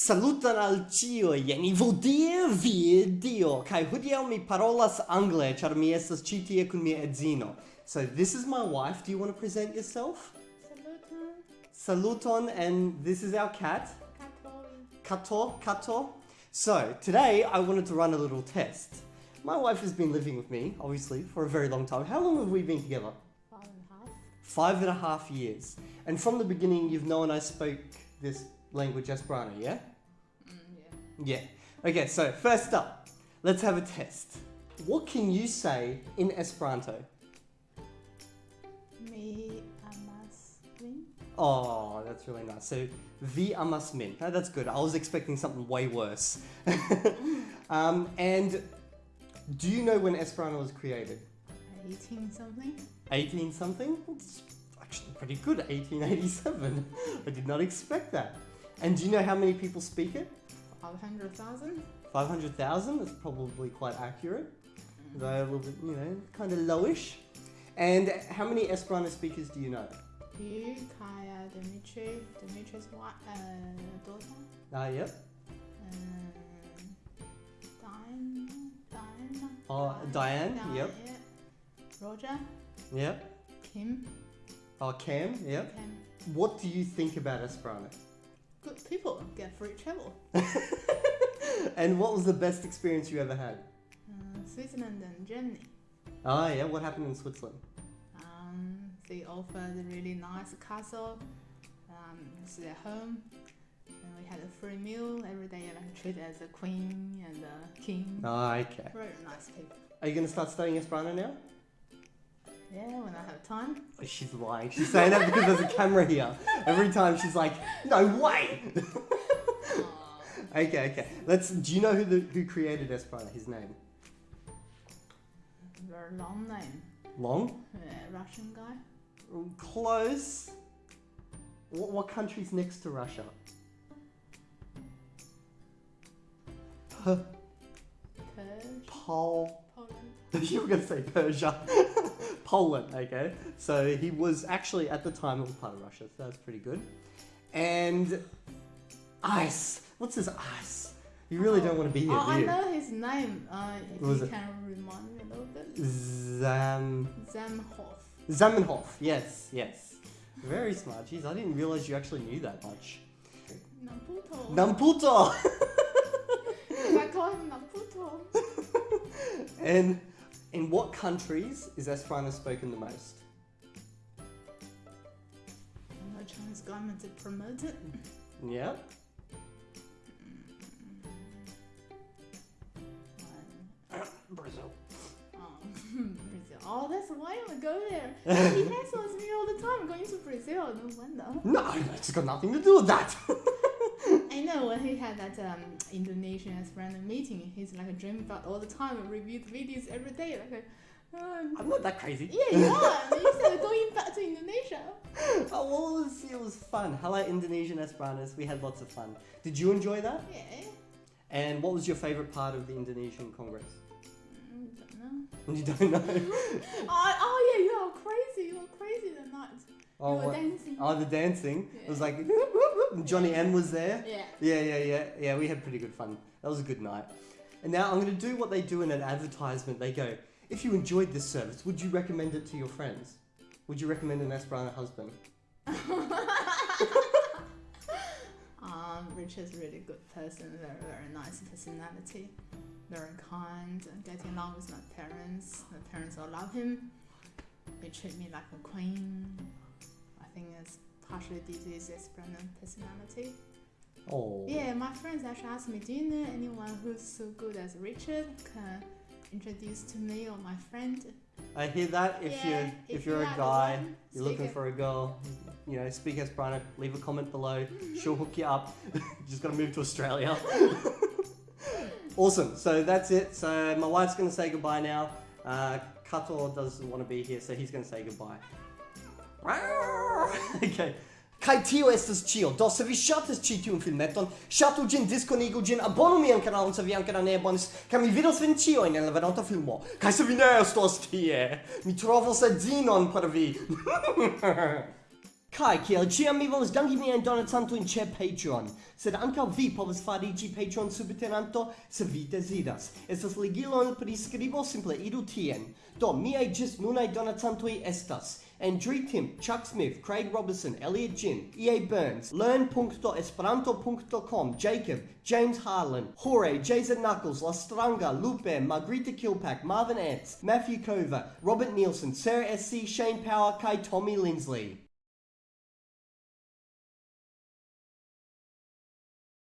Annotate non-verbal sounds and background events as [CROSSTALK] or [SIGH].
Saluton al cio, jen Ivodie, vi Dio, kai hodiaŭ mi parolas angle, char mi estas ci tie kun mia edzino. So this is my wife. Do you want to present yourself? Saluton. Saluton, and this is our cat. Kato. Kato, Kato. So today I wanted to run a little test. My wife has been living with me, obviously, for a very long time. How long have we been together? Five and a half. Five and a half years. And from the beginning, you've known I spoke this language Esperanto, yeah? Yeah. Okay, so first up, let's have a test. What can you say in Esperanto? Me amas win. Oh, that's really nice. So, vi amas min. Oh, that's good. I was expecting something way worse. [LAUGHS] um, and do you know when Esperanto was created? 18 something. 18 something? It's actually pretty good. 1887. [LAUGHS] I did not expect that. And do you know how many people speak it? 500,000. 500,000? That's probably quite accurate. Though a little bit, you know, kind of lowish. And how many Esperanto speakers do you know? You, Kaya, Dimitri, Dimitri's wife, uh, daughter. Ah, yep. Um, Diane, Diane. Oh, Diane, yep. yeah. Roger, Yep. Kim, Oh, Cam, yep. Kim. What do you think about Esperanto? Good people get free travel. [LAUGHS] and what was the best experience you ever had? Uh, Switzerland and Germany. Ah, yeah. What happened in Switzerland? Um, they offered a really nice castle. Um, it's their home. And we had a free meal every day, like treated as a queen and a king. Ah, okay. Very nice people. Are you going to start studying Esperanto now? Yeah, when time. Oh, She's lying. She's saying that because there's a camera here. Every time she's like, no way. Okay, okay. Let's. Do you know who the who created Esperanto? His name? very long name. Long. Yeah, Russian guy. Mm, close. What, what country's next to Russia? P- Persia. Pol. Poland. [LAUGHS] you were going to say Persia. [LAUGHS] [LAUGHS] Poland, okay. So he was actually at the time it was part of Russia, so that's pretty good. And ice. What's his ice? You really don't want to be here, Oh, do I know his name. Uh, if What you it? can remind me a little bit. Zam Zamenhof. Zamenhof. Yes, yes. Very smart. Jeez, I didn't realize you actually knew that much. Naputo. Namputo. [LAUGHS] I call him Naputo. [LAUGHS] and in what countries is Esperanto spoken the most? The Chinese government to promote it. Yeah. [COUGHS] Brazil. Um, [LAUGHS] Brazil. Oh, that's why I would go there. he hassles me all the time going to Brazil. No wonder. No, it's got nothing to do with that. [LAUGHS] I know when he had that um, Indonesian Esperanto meeting, he's like dreaming about all the time and reviewed videos every day. Like, um, I'm not that crazy. yeah, you are. You said going back to Indonesia. [LAUGHS] Oh, well, it was, it was fun. Hello, Indonesian Esperantos. We had lots of fun. Did you enjoy that? Yeah. And what was your favorite part of the Indonesian Congress? Mm, don't know. [LAUGHS] You don't know? [LAUGHS] Oh, oh yeah, you are crazy. You are crazy that night. Oh, were dancing. oh the dancing. It was Yeah. like, [LAUGHS] and Johnny M was there. Yeah. Yeah, yeah, yeah, yeah. We had pretty good fun. That was a good night. And now I'm going to do what they do in an advertisement. They go, if you enjoyed this service, would you recommend it to your friends? Would you recommend an Esperanto husband? [LAUGHS] Um, Rich is a really good person, very, very nice personality, very kind, and getting along with my parents. My parents all love him. They treat me like a queen. I think it's partially due to his Esperanto personality. Oh. Yeah, my friends actually asked me, do you know anyone who's so good as Richard? Can introduce to me or my friend? I hear that. If Yeah, you're if, if you're you a guy, one, you're looking for a girl, you know, speak as Esperanto. Leave a comment below. She'll hook you up. you [LAUGHS] just gotta move to Australia. [LAUGHS] awesome. So that's it. So my wife's gonna say goodbye now. Uh, Kato doesn't want to be here, so he's gonna say goodbye. [LAUGHS] okay. Kai tio estas ĉio. Do se vi ŝatas ĉi tiun filmeton, ŝatu ĝin, diskonigu ĝin, abonu mian kanalon se vi ankoraŭ ne abonis, kaj mi vidos vin ĉiujn en la venonta filmo. Kaj se vi ne estos tie, mi trovos edzinon por vi. [LAUGHS] Kai kiel ciam mi volas danki miajn donacantojn ĉe Patreon, sed ankaŭ vi povas fariĝi Patreon subtenanto se vi deziras. Estas ligilo en priskribo, simple iru tien. Do, miaj ĝis nunaj donacantoj estas Andrew Tim, Chuck Smith, Craig Robertson, Elliot Jin, EA Burns, learn.esperanto.com, Jacob, James Harlan, Jorge, Jason Knuckles, Lastranga, Lupe, Margarita Kilpack, Marvin Ants, Matthew Cover, Robert Nielsen, Sarah SC, Shane Power, Kai Tommy Lindsley.